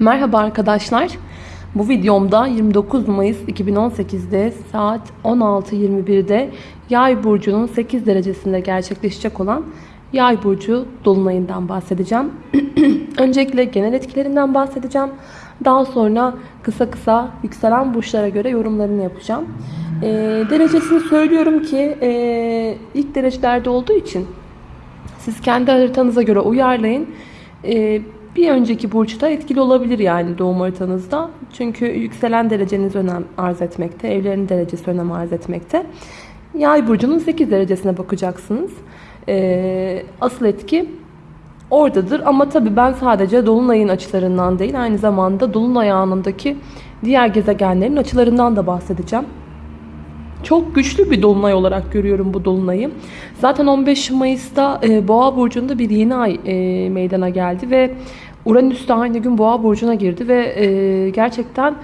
Merhaba arkadaşlar. Bu videomda 29 Mayıs 2018'de saat 16.21'de Yay burcunun 8 derecesinde gerçekleşecek olan Yay burcu dolunayından bahsedeceğim. Öncelikle genel etkilerinden bahsedeceğim. Daha sonra kısa kısa yükselen burçlara göre yorumlarını yapacağım. E, derecesini söylüyorum ki e, ilk derecelerde olduğu için siz kendi haritanıza göre uyarlayın. E, bir önceki burçta etkili olabilir yani doğum haritanızda. Çünkü yükselen dereceniz önem arz etmekte. Evlerin derecesi önem arz etmekte. Yay burcunun 8 derecesine bakacaksınız. Ee, asıl etki oradadır. Ama tabii ben sadece dolunayın açılarından değil aynı zamanda dolunay anındaki diğer gezegenlerin açılarından da bahsedeceğim. Çok güçlü bir dolunay olarak görüyorum bu dolunayı. Zaten 15 Mayıs'ta e, Boğa burcunda bir yeni ay e, meydana geldi ve Uranüs de aynı gün Boğa burcuna girdi ve e, gerçekten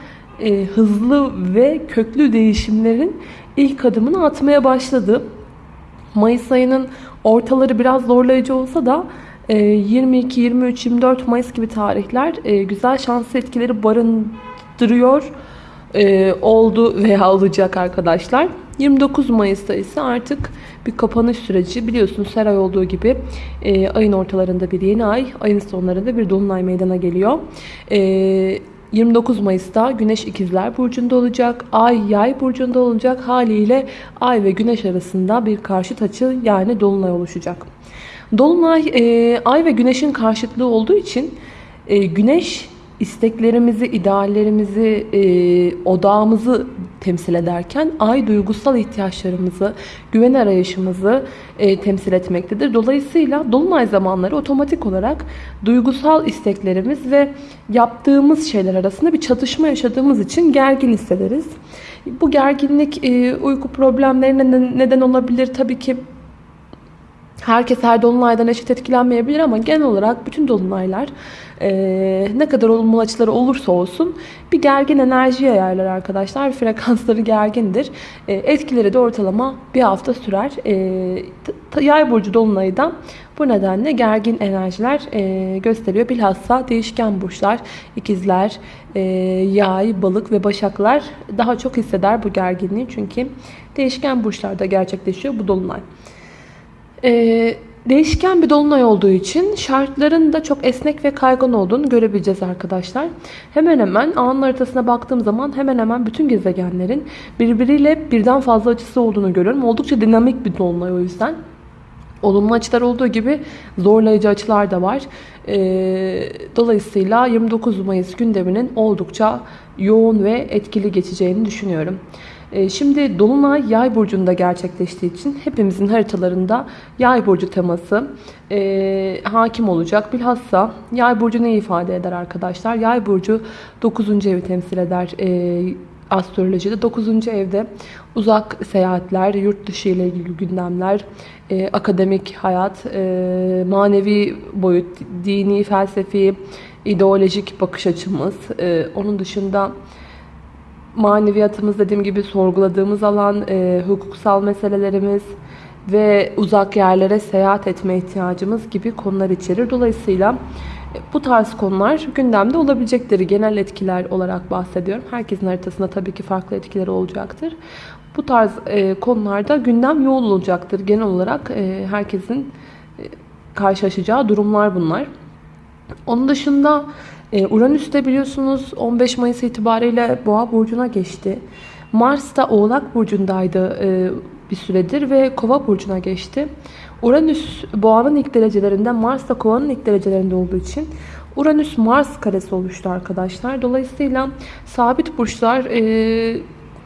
e, hızlı ve köklü değişimlerin ilk adımını atmaya başladı. Mayıs ayının ortaları biraz zorlayıcı olsa da 22, 23, 24 Mayıs gibi tarihler e, güzel şanslı etkileri barındırıyor e, oldu veya olacak arkadaşlar. 29 Mayıs'ta ise artık bir kapanış süreci. Biliyorsunuz her ay olduğu gibi e, ayın ortalarında bir yeni ay, ayın sonlarında bir dolunay meydana geliyor. E, 29 Mayıs'ta Güneş İkizler Burcu'nda olacak. Ay Yay Burcu'nda olacak. Haliyle Ay ve Güneş arasında bir karşıt açı yani Dolunay oluşacak. Dolunay e, Ay ve Güneş'in karşıtlığı olduğu için e, Güneş isteklerimizi, ideallerimizi, e, odağımızı temsil ederken ay duygusal ihtiyaçlarımızı, güven arayışımızı e, temsil etmektedir. Dolayısıyla dolunay zamanları otomatik olarak duygusal isteklerimiz ve yaptığımız şeyler arasında bir çatışma yaşadığımız için gergin hissederiz. Bu gerginlik e, uyku problemlerine neden olabilir. Tabii ki Herkes her dolunaydan eşit etkilenmeyebilir ama genel olarak bütün dolunaylar e, ne kadar olumlu açıları olursa olsun bir gergin enerji yayarlar arkadaşlar. Frekansları gergindir. E, etkileri de ortalama bir hafta sürer. E, yay burcu dolunayı da bu nedenle gergin enerjiler e, gösteriyor. Bilhassa değişken burçlar, ikizler, e, yay, balık ve başaklar daha çok hisseder bu gerginliği. Çünkü değişken burçlarda gerçekleşiyor bu dolunay. Ee, değişken bir dolunay olduğu için şartların da çok esnek ve kaygan olduğunu görebileceğiz arkadaşlar. Hemen hemen anın haritasına baktığım zaman hemen hemen bütün gezegenlerin birbiriyle birden fazla açısı olduğunu görüyorum. Oldukça dinamik bir dolunay o yüzden. Olumlu açılar olduğu gibi zorlayıcı açılar da var. Ee, dolayısıyla 29 Mayıs gündeminin oldukça yoğun ve etkili geçeceğini düşünüyorum. Ee, şimdi Dolunay Yay burcunda gerçekleştiği için hepimizin haritalarında Yay burcu teması e, hakim olacak. Bilhassa Yay burcu ne ifade eder arkadaşlar? Yay burcu 9. evi temsil eder. E, astrolojide 9. evde uzak seyahatler, yurt dışı ile ilgili gündemler, e, akademik hayat, e, manevi boyut, dini, felsefi, ideolojik bakış açımız. E, onun dışında maneviyatımız dediğim gibi sorguladığımız alan, e, hukuksal meselelerimiz ve uzak yerlere seyahat etme ihtiyacımız gibi konular içerir. Dolayısıyla e, bu tarz konular gündemde olabilecektir. Genel etkiler olarak bahsediyorum. Herkesin haritasında tabii ki farklı etkileri olacaktır. Bu tarz e, konularda gündem yoğun olacaktır. Genel olarak e, herkesin e, karşılaşacağı durumlar bunlar. Onun dışında ee, Uranüs de biliyorsunuz 15 Mayıs itibariyle Boğa burcuna geçti. Mars da Oğlak burcundaydı e, bir süredir ve Kova burcuna geçti. Uranüs Boğa'nın ilk derecelerinde, Mars da Kova'nın ilk derecelerinde olduğu için Uranüs Mars karesi oluştu arkadaşlar. Dolayısıyla sabit burçlar e,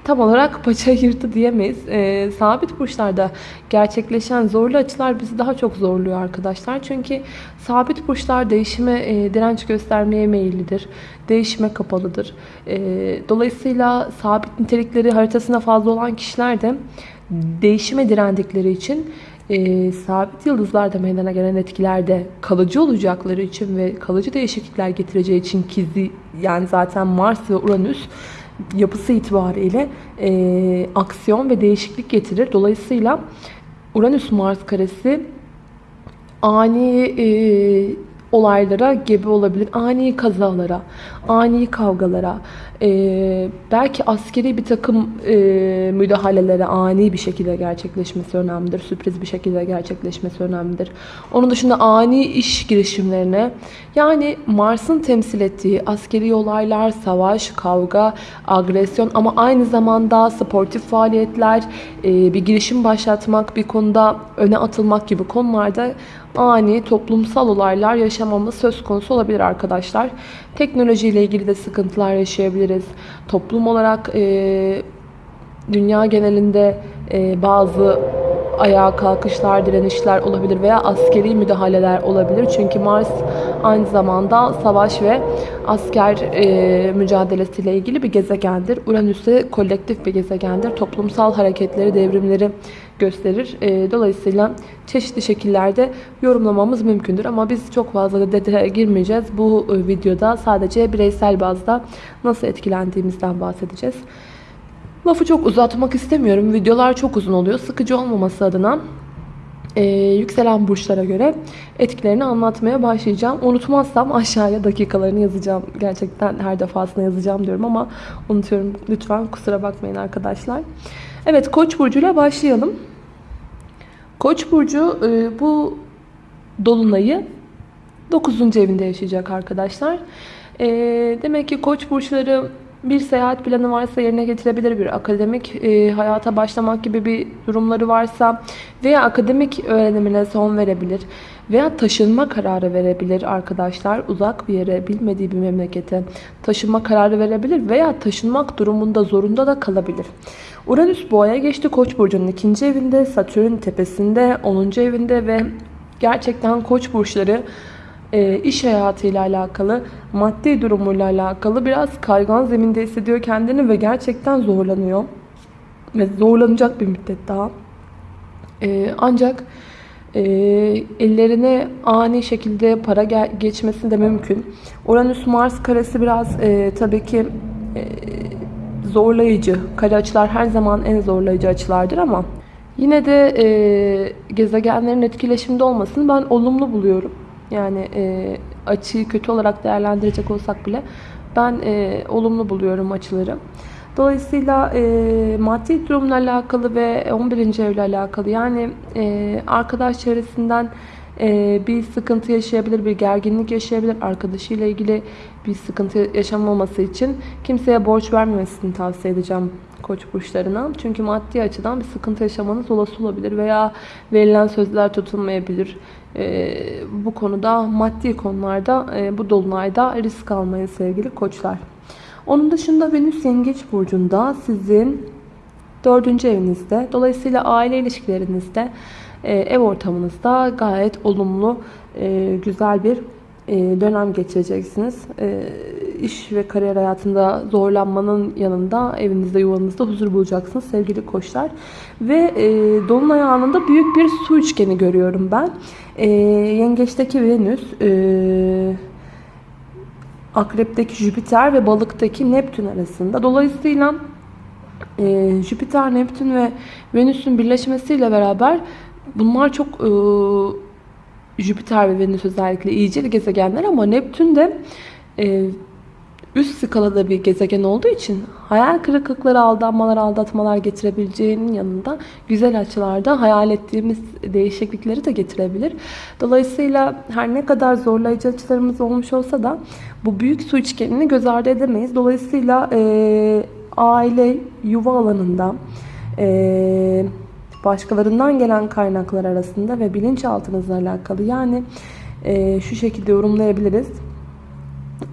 tam olarak paça yırtı diyemeyiz. E, sabit burçlarda gerçekleşen zorlu açılar bizi daha çok zorluyor arkadaşlar. Çünkü sabit burçlar değişime e, direnç göstermeye meyillidir. Değişime kapalıdır. E, dolayısıyla sabit nitelikleri haritasına fazla olan kişiler de değişime direndikleri için e, sabit yıldızlarda meydana gelen etkilerde kalıcı olacakları için ve kalıcı değişiklikler getireceği için ki yani zaten Mars ve Uranüs yapısı itibariyle e, aksiyon ve değişiklik getirir. Dolayısıyla Uranüs Mars karesi ani e, olaylara gebe olabilir. Ani kazalara, ani kavgalara, e, belki askeri bir takım e, müdahalelere ani bir şekilde gerçekleşmesi önemlidir. Sürpriz bir şekilde gerçekleşmesi önemlidir. Onun dışında ani iş girişimlerine yani Mars'ın temsil ettiği askeri olaylar, savaş, kavga, agresyon ama aynı zamanda sportif faaliyetler, e, bir girişim başlatmak, bir konuda öne atılmak gibi konularda ani toplumsal olaylar yaşamamız söz konusu olabilir arkadaşlar. Teknolojiyle ilgili de sıkıntılar yaşayabiliriz. Toplum olarak e, dünya genelinde e, bazı ayağa kalkışlar, direnişler olabilir veya askeri müdahaleler olabilir. Çünkü Mars aynı zamanda savaş ve asker e, mücadelesiyle ilgili bir gezegendir. Uranüs ise kolektif bir gezegendir. Toplumsal hareketleri, devrimleri gösterir. E, dolayısıyla çeşitli şekillerde yorumlamamız mümkündür. Ama biz çok fazla detaya girmeyeceğiz. Bu e, videoda sadece bireysel bazda nasıl etkilendiğimizden bahsedeceğiz. Lafı çok uzatmak istemiyorum. Videolar çok uzun oluyor. Sıkıcı olmaması adına e, yükselen burçlara göre etkilerini anlatmaya başlayacağım. Unutmazsam aşağıya dakikalarını yazacağım. Gerçekten her defasında yazacağım diyorum ama unutuyorum. Lütfen kusura bakmayın arkadaşlar. Evet Koç burcuyla başlayalım. Koç burcu e, bu dolunayı 9. evinde yaşayacak arkadaşlar. E, demek ki Koç burçları bir seyahat planı varsa yerine getirebilir. Bir akademik e, hayata başlamak gibi bir durumları varsa veya akademik öğrenimine son verebilir. Veya taşınma kararı verebilir arkadaşlar. Uzak bir yere, bilmediği bir memlekete taşınma kararı verebilir. Veya taşınmak durumunda zorunda da kalabilir. Uranüs boğaya geçti. Koç burcunun ikinci evinde, Satürn tepesinde, 10. evinde ve gerçekten koç burçları e, iş hayatıyla alakalı, maddi durumuyla alakalı biraz kaygan zeminde hissediyor kendini ve gerçekten zorlanıyor. Ve zorlanacak bir müddet daha. E, ancak e, ellerine ani şekilde para geçmesi de mümkün. Uranüs-Mars karesi biraz e, tabii ki zorlayıcı. Kare açılar her zaman en zorlayıcı açılardır ama yine de e, gezegenlerin etkileşimde olmasını ben olumlu buluyorum. Yani e, açıyı kötü olarak değerlendirecek olsak bile ben e, olumlu buluyorum açıları. Dolayısıyla e, maddi durumla alakalı ve 11. evle alakalı yani e, arkadaş çevresinden e, bir sıkıntı yaşayabilir, bir gerginlik yaşayabilir. Arkadaşıyla ilgili bir sıkıntı yaşamaması için kimseye borç vermemesini tavsiye edeceğim koç burçlarına. Çünkü maddi açıdan bir sıkıntı yaşamanız olası olabilir veya verilen sözler tutulmayabilir. E, bu konuda maddi konularda e, bu dolunayda risk almayın sevgili koçlar. Onun dışında Venüs Yengeç Burcu'nda sizin dördüncü evinizde. Dolayısıyla aile ilişkilerinizde, e, ev ortamınızda gayet olumlu, e, güzel bir dönem geçireceksiniz. İş ve kariyer hayatında zorlanmanın yanında evinizde, yuvanızda huzur bulacaksınız sevgili koçlar. Ve Dolunay anında büyük bir su üçgeni görüyorum ben. Yengeçteki Venüs, Akrep'teki Jüpiter ve Balık'taki Neptün arasında. Dolayısıyla e, Jüpiter, Neptün ve Venüs'ün birleşmesiyle beraber bunlar çok e, Jüpiter ve Venüs özellikle iyicil gezegenler ama Neptün de e, üst skalada bir gezegen olduğu için hayal kırıklıkları, aldanmalar, aldatmalar getirebileceğinin yanında güzel açılarda hayal ettiğimiz değişiklikleri de getirebilir. Dolayısıyla her ne kadar zorlayıcı açılarımız olmuş olsa da bu büyük su üçgenini göz ardı edemeyiz. Dolayısıyla e, aile, yuva alanında e, başkalarından gelen kaynaklar arasında ve bilinçaltınızla alakalı yani e, şu şekilde yorumlayabiliriz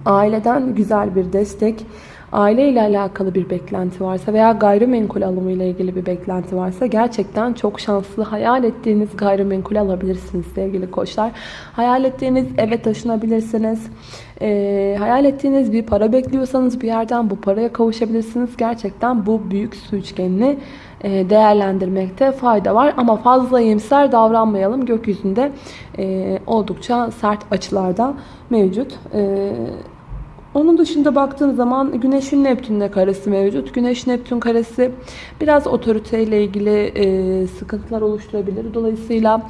aileden güzel bir destek, aile ile alakalı bir beklenti varsa veya gayrimenkul alımı ile ilgili bir beklenti varsa gerçekten çok şanslı hayal ettiğiniz gayrimenkul alabilirsiniz sevgili koçlar. Hayal ettiğiniz eve taşınabilirsiniz. E, hayal ettiğiniz bir para bekliyorsanız bir yerden bu paraya kavuşabilirsiniz. Gerçekten bu büyük su üçgenini değerlendirmekte fayda var. Ama fazla iyimser davranmayalım. Gökyüzünde e, oldukça sert açılarda mevcut. E, onun dışında baktığın zaman Güneş'in Neptün'le karesi mevcut. Güneş-Neptün karesi biraz otoriteyle ilgili e, sıkıntılar oluşturabilir. Dolayısıyla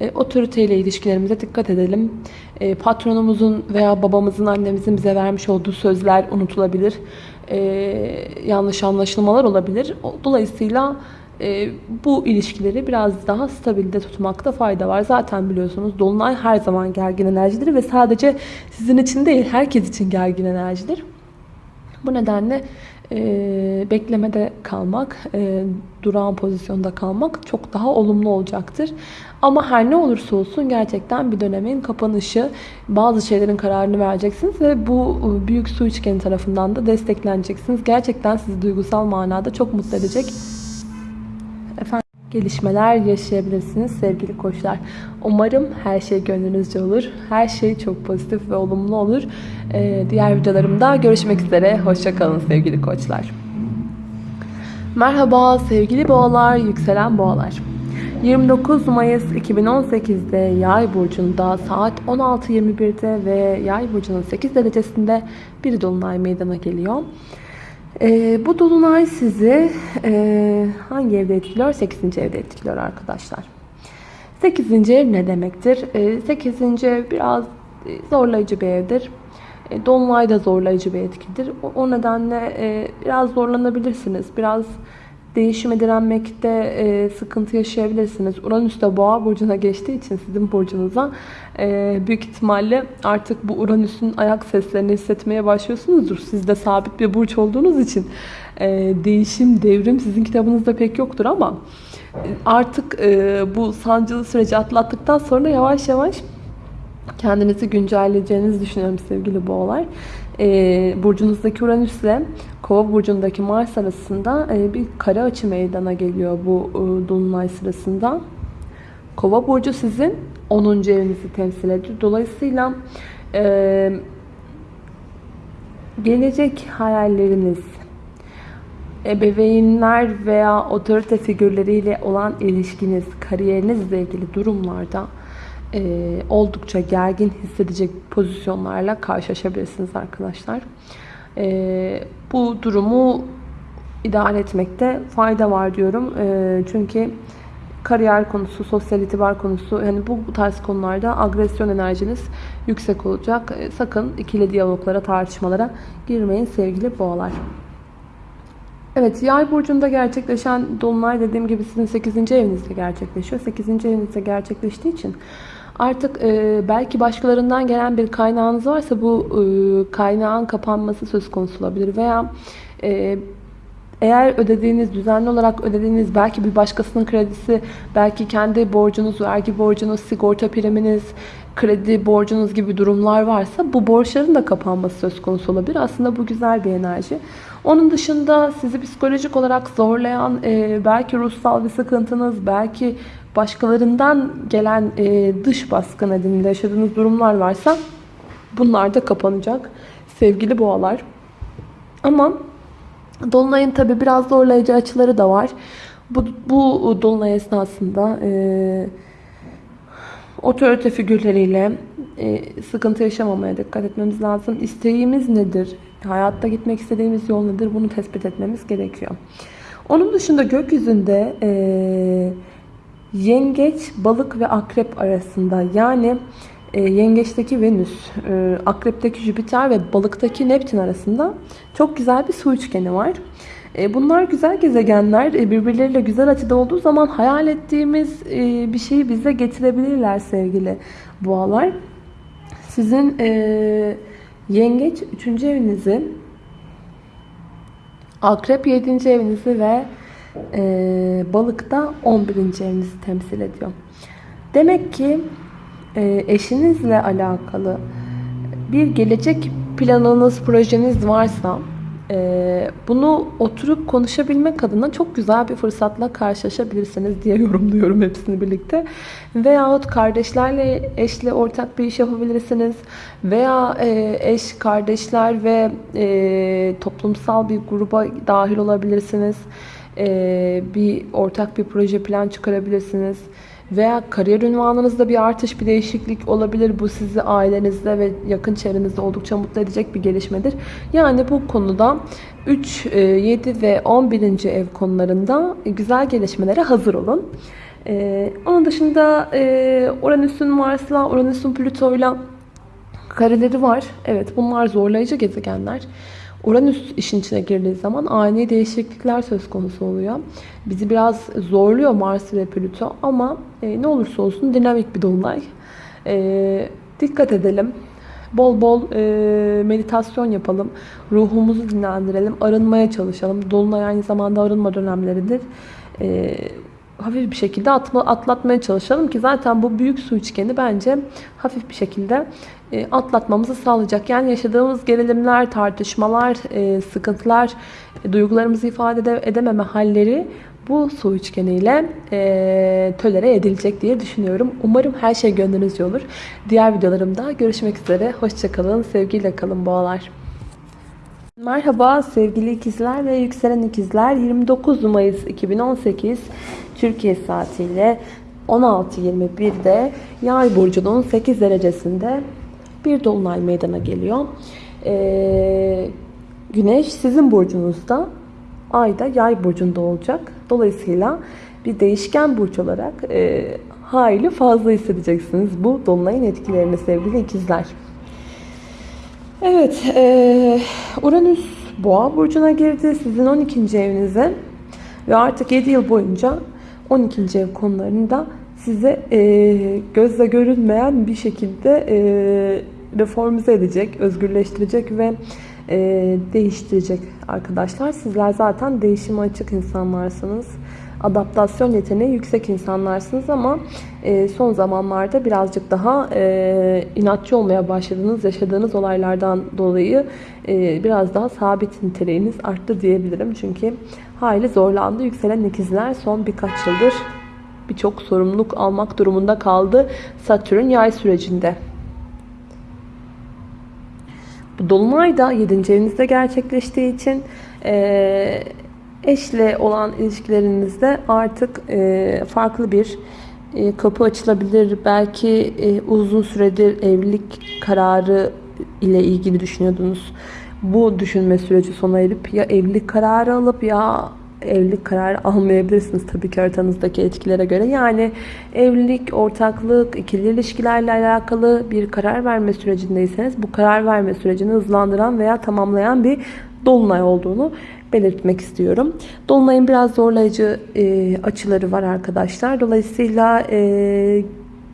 E, otoriteyle ilişkilerimize dikkat edelim. E, patronumuzun veya babamızın, annemizin bize vermiş olduğu sözler unutulabilir. E, yanlış anlaşılmalar olabilir. Dolayısıyla e, bu ilişkileri biraz daha stabilde tutmakta fayda var. Zaten biliyorsunuz Dolunay her zaman gergin enerjidir ve sadece sizin için değil herkes için gergin enerjidir. Bu nedenle e, beklemede kalmak, e, durağan pozisyonda kalmak çok daha olumlu olacaktır. Ama her ne olursa olsun gerçekten bir dönemin kapanışı, bazı şeylerin kararını vereceksiniz ve bu e, büyük su üçgeni tarafından da destekleneceksiniz. Gerçekten sizi duygusal manada çok mutlu edecek gelişmeler yaşayabilirsiniz sevgili koçlar. Umarım her şey gönlünüzce olur. Her şey çok pozitif ve olumlu olur. Ee, diğer videolarımda görüşmek üzere. Hoşçakalın sevgili koçlar. Merhaba sevgili boğalar, yükselen boğalar. 29 Mayıs 2018'de Yay burcunda saat 16.21'de ve Yay burcunun 8 derecesinde bir dolunay meydana geliyor. Ee, bu dolunay sizi e, hangi evde etkiliyor? 8. evde etkiliyor arkadaşlar. 8. ev ne demektir? E, 8. ev biraz zorlayıcı bir evdir. E, dolunay da zorlayıcı bir etkidir. O, o nedenle e, biraz zorlanabilirsiniz. Biraz değişime direnmekte e, sıkıntı yaşayabilirsiniz. Uranüs de boğa burcuna geçtiği için sizin burcunuza e, büyük ihtimalle artık bu Uranüs'ün ayak seslerini hissetmeye başlıyorsunuzdur. Siz de sabit bir burç olduğunuz için e, değişim, devrim sizin kitabınızda pek yoktur ama e, artık e, bu sancılı süreci atlattıktan sonra yavaş yavaş kendinizi güncelleyeceğinizi düşünüyorum sevgili boğalar. E, burcunuzdaki Uranüs ile Kova burcundaki Mars arasında e, bir kare açı meydana geliyor bu e, dolunay sırasında. Kova burcu sizin 10. evinizi temsil ediyor. Dolayısıyla e, gelecek hayalleriniz, ebeveynler veya otorite figürleriyle olan ilişkiniz, kariyerinizle ilgili durumlarda e, oldukça gergin hissedecek pozisyonlarla karşılaşabilirsiniz arkadaşlar. E, bu durumu idare etmekte fayda var diyorum. E, çünkü kariyer konusu, sosyal itibar konusu yani bu tarz konularda agresyon enerjiniz yüksek olacak. E, sakın ikili diyaloglara, tartışmalara girmeyin sevgili boğalar. Evet, yay burcunda gerçekleşen dolunay dediğim gibi sizin 8. evinizde gerçekleşiyor. 8. evinizde gerçekleştiği için Artık e, belki başkalarından gelen bir kaynağınız varsa bu e, kaynağın kapanması söz konusu olabilir. Veya e, eğer ödediğiniz, düzenli olarak ödediğiniz belki bir başkasının kredisi, belki kendi borcunuz, vergi borcunuz, sigorta priminiz, kredi borcunuz gibi durumlar varsa bu borçların da kapanması söz konusu olabilir. Aslında bu güzel bir enerji. Onun dışında sizi psikolojik olarak zorlayan e, belki ruhsal bir sıkıntınız, belki başkalarından gelen e, dış baskı nedeniyle yaşadığınız durumlar varsa bunlar da kapanacak sevgili boğalar. Ama Dolunay'ın tabi biraz zorlayıcı açıları da var. Bu, bu Dolunay esnasında e, otorite figürleriyle e, sıkıntı yaşamamaya dikkat etmemiz lazım. İsteğimiz nedir? Hayatta gitmek istediğimiz yol nedir? Bunu tespit etmemiz gerekiyor. Onun dışında gökyüzünde e, yengeç, balık ve akrep arasında yani e, yengeçteki Venüs, e, akrepteki Jüpiter ve balıktaki Neptün arasında çok güzel bir su üçgeni var. E, bunlar güzel gezegenler. E, birbirleriyle güzel açıda olduğu zaman hayal ettiğimiz e, bir şeyi bize getirebilirler sevgili boğalar. Sizin e, yengeç 3. evinizi, akrep 7. evinizi ve e, balıkta 11. evinizi temsil ediyor. Demek ki e, eşinizle alakalı bir gelecek planınız, projeniz varsa e, bunu oturup konuşabilmek adına çok güzel bir fırsatla karşılaşabilirsiniz diye yorumluyorum hepsini birlikte. Veyahut kardeşlerle, eşle ortak bir iş yapabilirsiniz. Veya e, eş, kardeşler ve e, toplumsal bir gruba dahil olabilirsiniz. E, bir ortak bir proje plan çıkarabilirsiniz veya kariyer ünvanınızda bir artış, bir değişiklik olabilir. Bu sizi ailenizde ve yakın çevrenizde oldukça mutlu edecek bir gelişmedir. Yani bu konuda 3, 7 e, ve 11. ev konularında güzel gelişmelere hazır olun. Ee, onun dışında e, Uranüs'ün Mars'la, Uranüs'ün Plüto'yla kareleri var. Evet bunlar zorlayıcı gezegenler. Uranüs işin içine girdiği zaman ani değişiklikler söz konusu oluyor. Bizi biraz zorluyor Mars ve Plüto ama e, ne olursa olsun dinamik bir dolunay. E, dikkat edelim. Bol bol e, meditasyon yapalım. Ruhumuzu dinlendirelim. Arınmaya çalışalım. Dolunay aynı zamanda arınma dönemleridir. E, hafif bir şekilde atma, atlatmaya çalışalım ki zaten bu büyük su üçgeni bence hafif bir şekilde e, atlatmamızı sağlayacak. Yani yaşadığımız gerilimler, tartışmalar, e, sıkıntılar, e, duygularımızı ifade ede, edememe halleri bu su üçgeniyle e, tölere edilecek diye düşünüyorum. Umarım her şey gönlünüzce olur. Diğer videolarımda görüşmek üzere. Hoşçakalın, sevgiyle kalın boğalar. Merhaba sevgili ikizler ve yükselen ikizler. 29 Mayıs 2018 Türkiye saatiyle 16.21'de Yay burcunun 8 derecesinde bir dolunay meydana geliyor. Ee, güneş sizin burcunuzda, ay da yay burcunda olacak. Dolayısıyla bir değişken burç olarak e, hayli fazla hissedeceksiniz bu dolunayın etkilerini sevgili ikizler. Evet, e, Uranüs Boğa burcuna girdi. Sizin 12. evinize ve artık 7 yıl boyunca 12. ev konularında size e, gözle görünmeyen bir şekilde e, reformize edecek, özgürleştirecek ve e, değiştirecek arkadaşlar. Sizler zaten değişime açık insanlarsınız. Adaptasyon yeteneği yüksek insanlarsınız ama e, son zamanlarda birazcık daha e, inatçı olmaya başladınız. Yaşadığınız olaylardan dolayı e, biraz daha sabit niteliğiniz arttı diyebilirim. Çünkü hayli zorlandı. Yükselen ikizler son birkaç yıldır birçok sorumluluk almak durumunda kaldı Satürn yay sürecinde. Bu dolunay da 7. evinizde gerçekleştiği için e, eşle olan ilişkilerinizde artık e, farklı bir e, kapı açılabilir. Belki e, uzun süredir evlilik kararı ile ilgili düşünüyordunuz. Bu düşünme süreci sona erip ya evlilik kararı alıp ya evlilik kararı almayabilirsiniz tabii ki haritanızdaki etkilere göre. Yani evlilik, ortaklık, ikili ilişkilerle alakalı bir karar verme sürecindeyseniz bu karar verme sürecini hızlandıran veya tamamlayan bir dolunay olduğunu belirtmek istiyorum. Dolunayın biraz zorlayıcı e, açıları var arkadaşlar. Dolayısıyla e,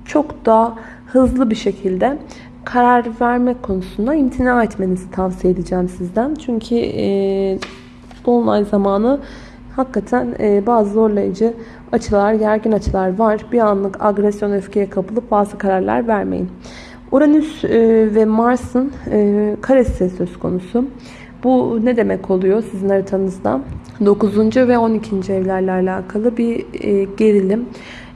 çok da hızlı bir şekilde karar verme konusunda imtina etmenizi tavsiye edeceğim sizden. Çünkü e, Dolunay zamanı hakikaten e, bazı zorlayıcı açılar, gergin açılar var. Bir anlık agresyon, öfkeye kapılıp bazı kararlar vermeyin. Uranüs e, ve Mars'ın e, karesi söz konusu. Bu ne demek oluyor sizin haritanızda? 9. ve 12. evlerle alakalı bir e, gerilim.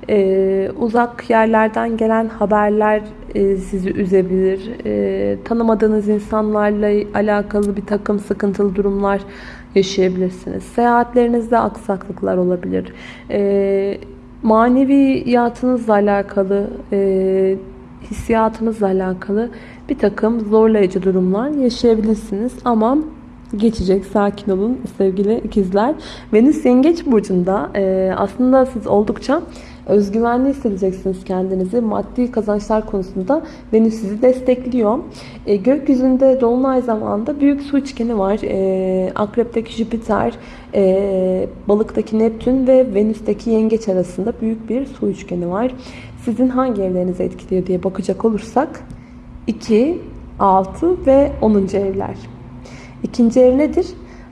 E, uzak yerlerden gelen haberler e, sizi üzebilir. E, tanımadığınız insanlarla alakalı bir takım sıkıntılı durumlar yaşayabilirsiniz. Seyahatlerinizde aksaklıklar olabilir. E, maneviyatınızla alakalı, e, hissiyatınızla alakalı bir takım zorlayıcı durumlar yaşayabilirsiniz. Ama geçecek. Sakin olun sevgili ikizler. Venüs Yengeç Burcu'nda e, aslında siz oldukça özgüvenli hissedeceksiniz kendinizi. Maddi kazançlar konusunda Venüs sizi destekliyor. E, gökyüzünde Dolunay zamanında büyük su üçgeni var. E, Akrep'teki Jüpiter, e, Balık'taki Neptün ve Venüs'teki Yengeç arasında büyük bir su üçgeni var. Sizin hangi evlerinizi etkiliyor diye bakacak olursak 2, 6 ve 10. evler. İkinci ev nedir?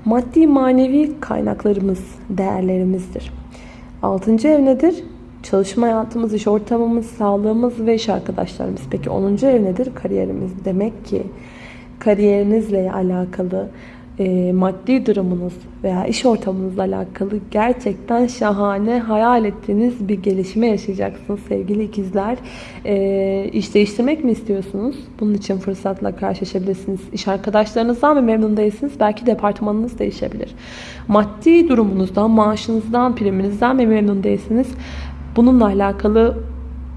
Maddi manevi kaynaklarımız, değerlerimizdir. Altıncı ev nedir? Çalışma hayatımız, iş ortamımız, sağlığımız ve iş arkadaşlarımız. Peki 10. ev nedir? Kariyerimiz. Demek ki kariyerinizle alakalı e, maddi durumunuz veya iş ortamınızla alakalı gerçekten şahane hayal ettiğiniz bir gelişme yaşayacaksınız sevgili ikizler. E, iş değiştirmek mi istiyorsunuz? Bunun için fırsatla karşılaşabilirsiniz. İş arkadaşlarınızdan mı memnun değilsiniz? Belki departmanınız değişebilir. Maddi durumunuzdan, maaşınızdan, priminizden mi memnun değilsiniz? Bununla alakalı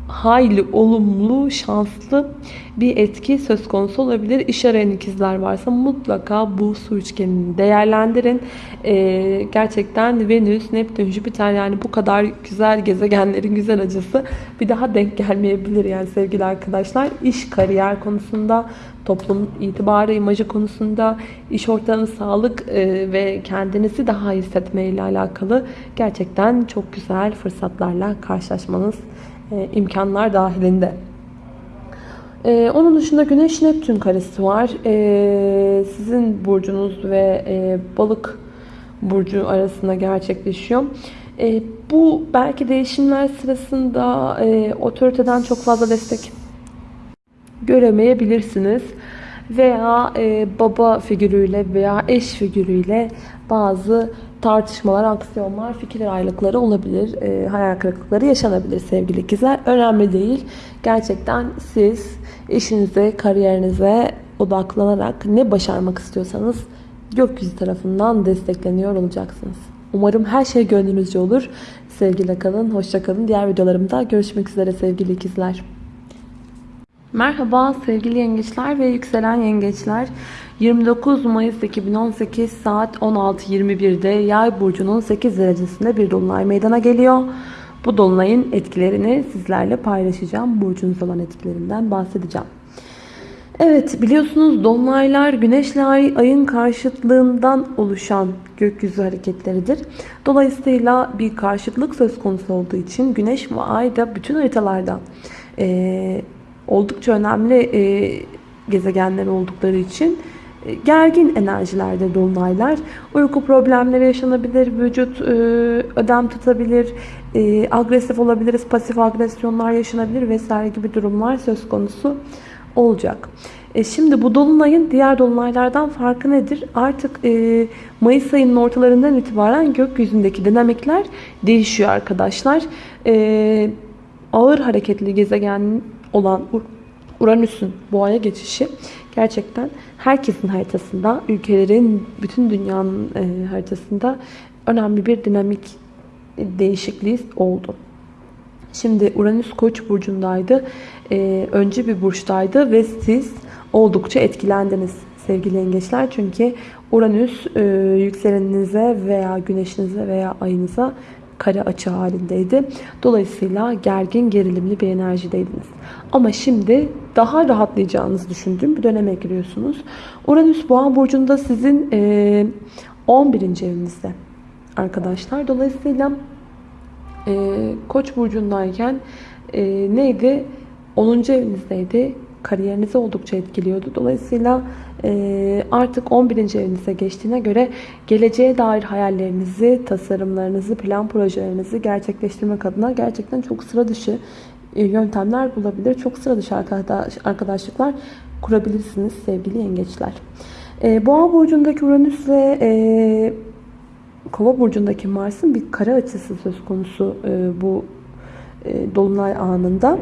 hayli olumlu, şanslı bir etki söz konusu olabilir. İş arayan ikizler varsa mutlaka bu su üçgenini değerlendirin. Ee, gerçekten Venüs, Neptün, Jüpiter yani bu kadar güzel gezegenlerin güzel acısı bir daha denk gelmeyebilir yani sevgili arkadaşlar. İş, kariyer konusunda, toplum itibarı, imajı konusunda, iş ortamı, sağlık e, ve kendinizi daha hissetmeyle alakalı gerçekten çok güzel fırsatlarla karşılaşmanız e, imkanlar dahilinde. E, onun dışında Güneş Neptün karesi var. E, sizin burcunuz ve e, balık burcu arasında gerçekleşiyor. Bu belki değişimler sırasında otoriteden çok fazla destek göremeyebilirsiniz. Veya baba figürüyle veya eş figürüyle bazı tartışmalar, aksiyonlar, fikir ayrılıkları olabilir. E, hayal kırıklıkları yaşanabilir sevgili ikizler. Önemli değil. Gerçekten siz işinize, kariyerinize odaklanarak ne başarmak istiyorsanız gökyüzü tarafından destekleniyor olacaksınız. Umarım her şey gönlünüzce olur. Sevgiyle kalın, hoşça kalın. Diğer videolarımda görüşmek üzere sevgili ikizler. Merhaba sevgili yengeçler ve yükselen yengeçler. 29 Mayıs 2018 saat 16.21'de Yay burcunun 8 derecesinde bir dolunay meydana geliyor. Bu dolunayın etkilerini sizlerle paylaşacağım. Burcunuz olan etkilerinden bahsedeceğim. Evet biliyorsunuz dolunaylar güneşle ay, ayın karşıtlığından oluşan gökyüzü hareketleridir. Dolayısıyla bir karşıtlık söz konusu olduğu için güneş ve ay da bütün haritalarda e, oldukça önemli e, gezegenler oldukları için e, gergin enerjilerde dolunaylar. Uyku problemleri yaşanabilir, vücut e, ödem tutabilir, e, agresif olabiliriz, pasif agresyonlar yaşanabilir vesaire gibi durumlar söz konusu olacak. E şimdi bu dolunayın diğer dolunaylardan farkı nedir? Artık e, Mayıs ayının ortalarından itibaren gökyüzündeki dinamikler değişiyor arkadaşlar. E, ağır hareketli gezegen olan Uranüs'ün boğaya geçişi gerçekten herkesin haritasında, ülkelerin, bütün dünyanın e, haritasında önemli bir dinamik değişikliği oldu. Şimdi Uranüs Koç burcundaydı. E, önce bir burçtaydı ve siz oldukça etkilendiniz sevgili yengeçler. Çünkü Uranüs e, yükseleninize veya güneşinize veya ayınıza kare açı halindeydi. Dolayısıyla gergin, gerilimli bir enerjideydiniz. Ama şimdi daha rahatlayacağınızı düşündüğüm bir döneme giriyorsunuz. Uranüs Boğa burcunda sizin e, 11. evinizde arkadaşlar. Dolayısıyla e, Koç burcundayken e, neydi? 10. evinizdeydi. Kariyerinizi oldukça etkiliyordu. Dolayısıyla e, artık 11. evinize geçtiğine göre geleceğe dair hayallerinizi, tasarımlarınızı, plan projelerinizi gerçekleştirmek adına gerçekten çok sıra dışı e, yöntemler bulabilir. Çok sıra dışı arkadaşlıklar kurabilirsiniz sevgili yengeçler. E, Boğa burcundaki Uranüs ve e, Kova burcundaki Mars'ın bir kare açısı söz konusu bu dolunay anında.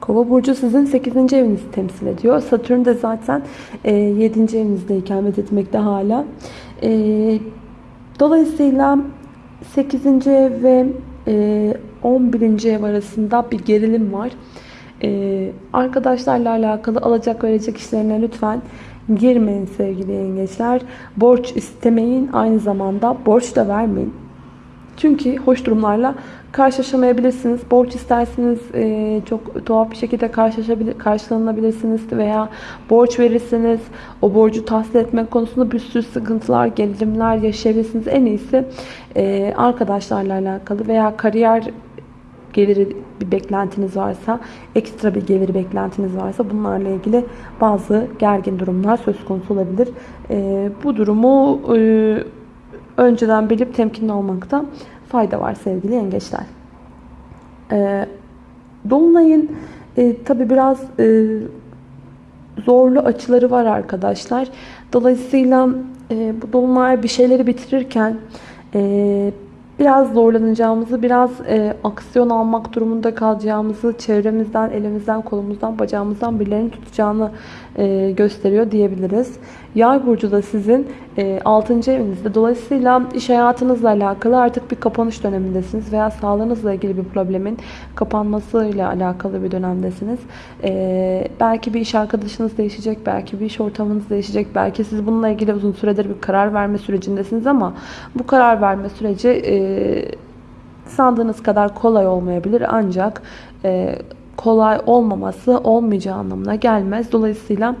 Kova burcu sizin 8. evinizi temsil ediyor. Satürn de zaten e, 7. evinizde ikamet etmekte hala. E, dolayısıyla 8. ev ve e, 11. ev arasında bir gerilim var. E, arkadaşlarla alakalı alacak verecek işlerine lütfen girmeyin sevgili yengeçler. Borç istemeyin. Aynı zamanda borç da vermeyin. Çünkü hoş durumlarla karşılaşamayabilirsiniz. Borç isterseniz e, çok tuhaf bir şekilde karşılanabilirsiniz veya borç verirseniz o borcu tahsil etmek konusunda bir sürü sıkıntılar, gerilimler yaşayabilirsiniz. En iyisi e, arkadaşlarla alakalı veya kariyer geliri bir beklentiniz varsa, ekstra bir gelir beklentiniz varsa bunlarla ilgili bazı gergin durumlar söz konusu olabilir. E, bu durumu e, önceden bilip temkinli olmakta fayda var sevgili yengeçler. E, Dolunay'ın e, tabi biraz e, zorlu açıları var arkadaşlar. Dolayısıyla e, bu Dolunay bir şeyleri bitirirken e, biraz zorlanacağımızı, biraz e, aksiyon almak durumunda kalacağımızı, çevremizden, elimizden, kolumuzdan, bacağımızdan birilerini tutacağını gösteriyor diyebiliriz. Yay burcu da sizin e, 6. evinizde. Dolayısıyla iş hayatınızla alakalı artık bir kapanış dönemindesiniz veya sağlığınızla ilgili bir problemin kapanmasıyla alakalı bir dönemdesiniz. E, belki bir iş arkadaşınız değişecek, belki bir iş ortamınız değişecek, belki siz bununla ilgili uzun süredir bir karar verme sürecindesiniz ama bu karar verme süreci e, sandığınız kadar kolay olmayabilir ancak e, kolay olmaması olmayacağı anlamına gelmez. Dolayısıyla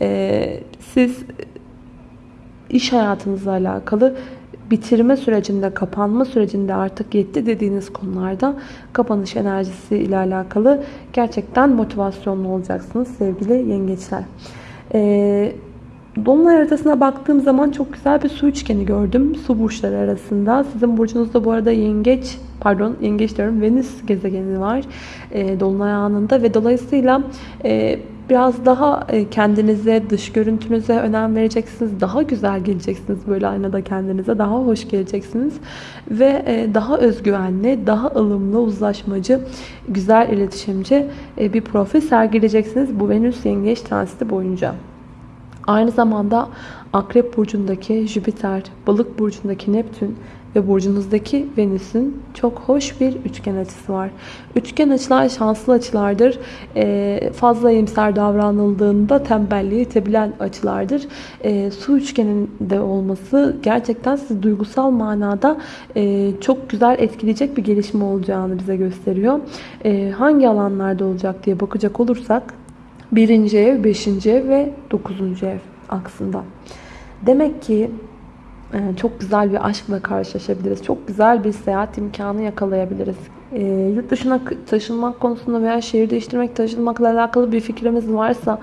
e, siz iş hayatınızla alakalı bitirme sürecinde, kapanma sürecinde artık yetti dediğiniz konularda kapanış enerjisi ile alakalı gerçekten motivasyonlu olacaksınız sevgili yengeçler. Ee, Dolunay haritasına baktığım zaman çok güzel bir su üçgeni gördüm. Su burçları arasında. Sizin burcunuzda bu arada yengeç, pardon yengeç diyorum Venüs gezegeni var. E, Dolunay anında ve dolayısıyla e, biraz daha e, kendinize, dış görüntünüze önem vereceksiniz. Daha güzel geleceksiniz böyle aynada kendinize. Daha hoş geleceksiniz. Ve e, daha özgüvenli, daha ılımlı, uzlaşmacı, güzel iletişimci e, bir profil sergileyeceksiniz bu Venüs yengeç transiti boyunca. Aynı zamanda Akrep Burcu'ndaki Jüpiter, Balık Burcu'ndaki Neptün ve burcunuzdaki Venüs'ün çok hoş bir üçgen açısı var. Üçgen açılar şanslı açılardır. Ee, fazla iyimser davranıldığında tembelliği itebilen açılardır. Ee, su üçgeninde olması gerçekten sizi duygusal manada e, çok güzel etkileyecek bir gelişme olacağını bize gösteriyor. Ee, hangi alanlarda olacak diye bakacak olursak birinci ev, beşinci ev ve dokuzuncu ev aksında. Demek ki e, çok güzel bir aşkla karşılaşabiliriz. Çok güzel bir seyahat imkanı yakalayabiliriz. E, yurt dışına taşınmak konusunda veya şehir değiştirmek, taşınmakla alakalı bir fikrimiz varsa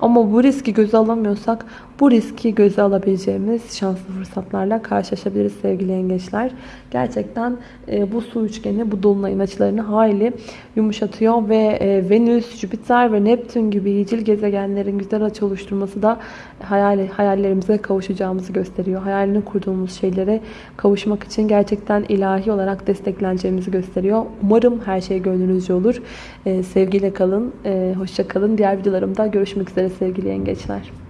ama bu riski göze alamıyorsak bu riski göze alabileceğimiz şanslı fırsatlarla karşılaşabiliriz sevgili yengeçler. Gerçekten e, bu su üçgeni bu dolunayın açılarını hayli yumuşatıyor ve e, Venüs, Jüpiter ve Neptün gibi iyicil gezegenlerin güzel açı oluşturması da hayal, hayallerimize kavuşacağımızı gösteriyor. Hayalini kurduğumuz şeylere kavuşmak için gerçekten ilahi olarak destekleneceğimizi gösteriyor. Umarım her şey gönlünüzce olur. E, sevgiyle kalın, e, hoşça kalın. Diğer videolarımda görüşmek sevgili yengeçler.